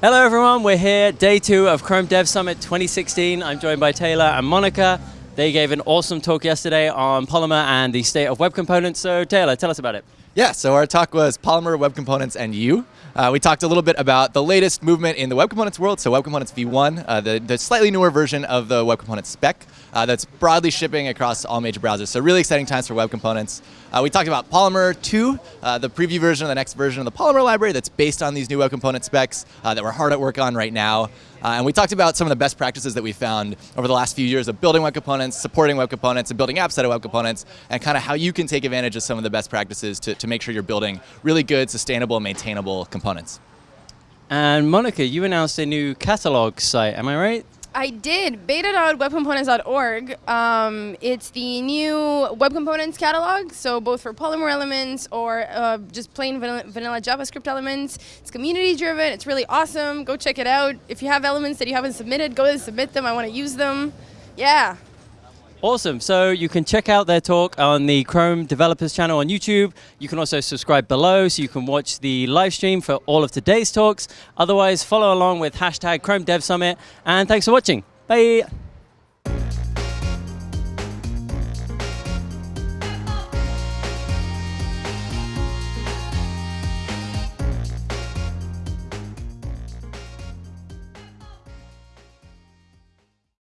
Hello everyone, we're here, day two of Chrome Dev Summit 2016. I'm joined by Taylor and Monica. They gave an awesome talk yesterday on Polymer and the state of web components. So Taylor, tell us about it. Yeah, so our talk was Polymer, Web Components, and you. Uh, we talked a little bit about the latest movement in the Web Components world, so Web Components v1, uh, the, the, slightly newer version of the Web Components spec uh, that's broadly shipping across all major browsers. So really exciting times for Web Components. Uh, we talked about Polymer 2, uh, the preview version of the next version of the Polymer library that's based on these new Web Component specs uh, that we're hard at work on right now. Uh, and we talked about some of the best practices that we found over the last few years of building web components, supporting web components, and building apps out of web components, and kind of how you can take advantage of some of the best practices to, to make sure you're building really good, sustainable, maintainable components. And Monica, you announced a new catalog site, am I right? I did. Beta.webcomponents.org. Um, it's the new web components catalog, so both for Polymer elements or uh, just plain vanilla, vanilla JavaScript elements. It's community driven. It's really awesome. Go check it out. If you have elements that you haven't submitted, go and submit them. I want to use them. Yeah. Awesome. So you can check out their talk on the Chrome Developers channel on YouTube. You can also subscribe below so you can watch the live stream for all of today's talks. Otherwise, follow along with hashtag Chrome Dev Summit. And thanks for watching. Bye.